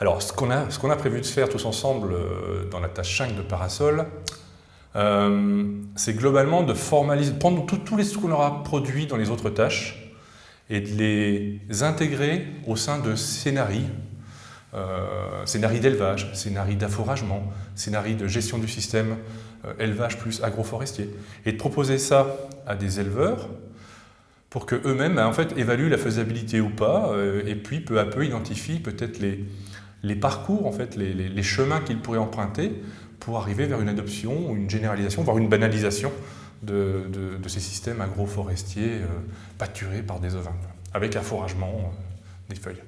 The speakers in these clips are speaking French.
Alors, ce qu'on a, prévu de faire tous ensemble euh, dans la tâche 5 de Parasol, euh, c'est globalement de formaliser, prendre tous les ce qu'on aura produit dans les autres tâches et de les intégrer au sein de scénarii, euh, scénarii d'élevage, scénarii d'afforagement, scénarii de gestion du système élevage plus agroforestier, et de proposer ça à des éleveurs pour qu'eux-mêmes en fait, évaluent la faisabilité ou pas, et puis peu à peu identifient peut-être les, parcours, en fait, les, chemins qu'ils pourraient emprunter pour arriver vers une adoption, une généralisation, voire une banalisation de, ces systèmes agroforestiers euh, pâturés par des ovins, avec afforagement euh, des feuilles.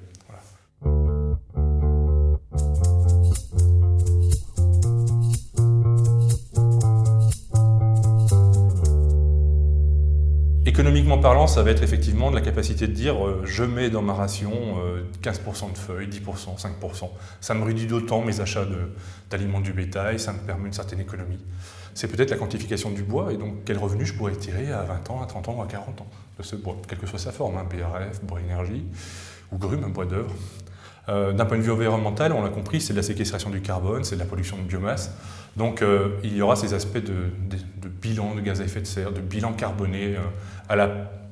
Économiquement parlant, ça va être effectivement de la capacité de dire euh, je mets dans ma ration 15% euh, de feuilles, 10%, 5%. Ça me réduit d'autant mes achats d'aliments du bétail, ça me permet une certaine économie. C'est peut-être la quantification du bois et donc quel revenu je pourrais tirer à 20 ans, à 30 ans ou à 40 ans de ce bois, quelle que soit sa forme, hein, BRF, bois énergie ou grume, bois d'œuvre. Euh, d'un point de vue environnemental, on l'a compris, c'est de la séquestration du carbone, c'est de la pollution de biomasse. Donc il y aura ces aspects de, bilan de gaz à effet de serre, de bilan carboné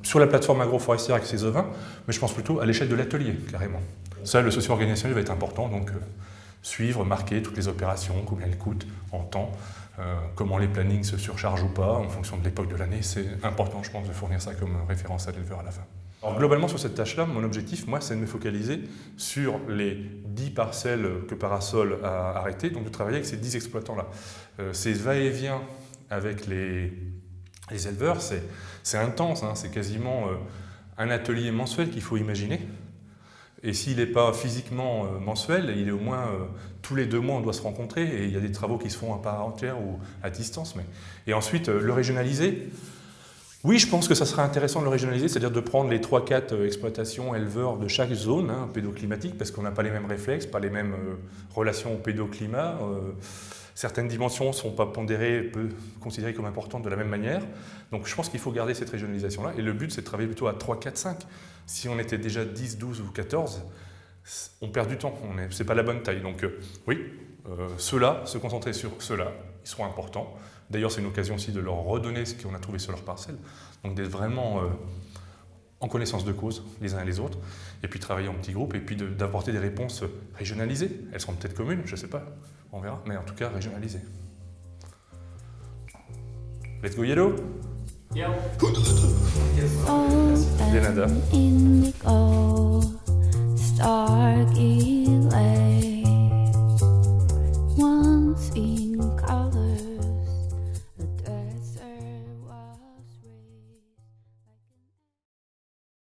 sur la plateforme agroforestière avec ses ovins, mais je pense plutôt à l'échelle de l'atelier, carrément. Ça, le socio-organisationnel va être important, donc euh, suivre, marquer toutes les opérations, combien elles coûtent en temps, euh, comment les plannings se surchargent ou pas, en fonction de l'époque de l'année. C'est important, je pense, de fournir ça comme référence à l'éleveur à la fin. Alors, globalement, sur cette tâche-là, mon objectif, moi, c'est de me focaliser sur les 10 parcelles que Parasol a arrêtées, donc de travailler avec ces 10 exploitants-là. Euh, ces va-et-vient avec les éleveurs, c'est intense, hein. c'est quasiment euh, un atelier mensuel qu'il faut imaginer. Et s'il n'est pas physiquement euh, mensuel, il est au moins euh, tous les deux mois on doit se rencontrer et il y a des travaux qui se font à part entière ou à distance. Mais... Et ensuite, le régionaliser, oui, je pense que ça serait intéressant de le régionaliser, c'est-à-dire de prendre les 3-4 exploitations éleveurs de chaque zone hein, pédoclimatique, parce qu'on n'a pas les mêmes réflexes, pas les mêmes relations au pédoclimat. Certaines dimensions ne sont pas pondérées, peu considérées comme importantes de la même manière. Donc je pense qu'il faut garder cette régionalisation-là. Et le but, c'est de travailler plutôt à 3, 4, 5. Si on était déjà 10, 12 ou 14, on perd du temps. Ce n'est pas la bonne taille. Donc euh, oui, euh, ceux-là, se concentrer sur ceux-là, ils seront importants. D'ailleurs, c'est une occasion aussi de leur redonner ce qu'on a trouvé sur leur parcelle. Donc d'être vraiment euh, en connaissance de cause les uns et les autres, et puis travailler en petits groupes, et puis d'apporter des réponses régionalisées. Elles seront peut-être communes, je ne sais pas, on verra, mais en tout cas régionalisées. Let's go yellow.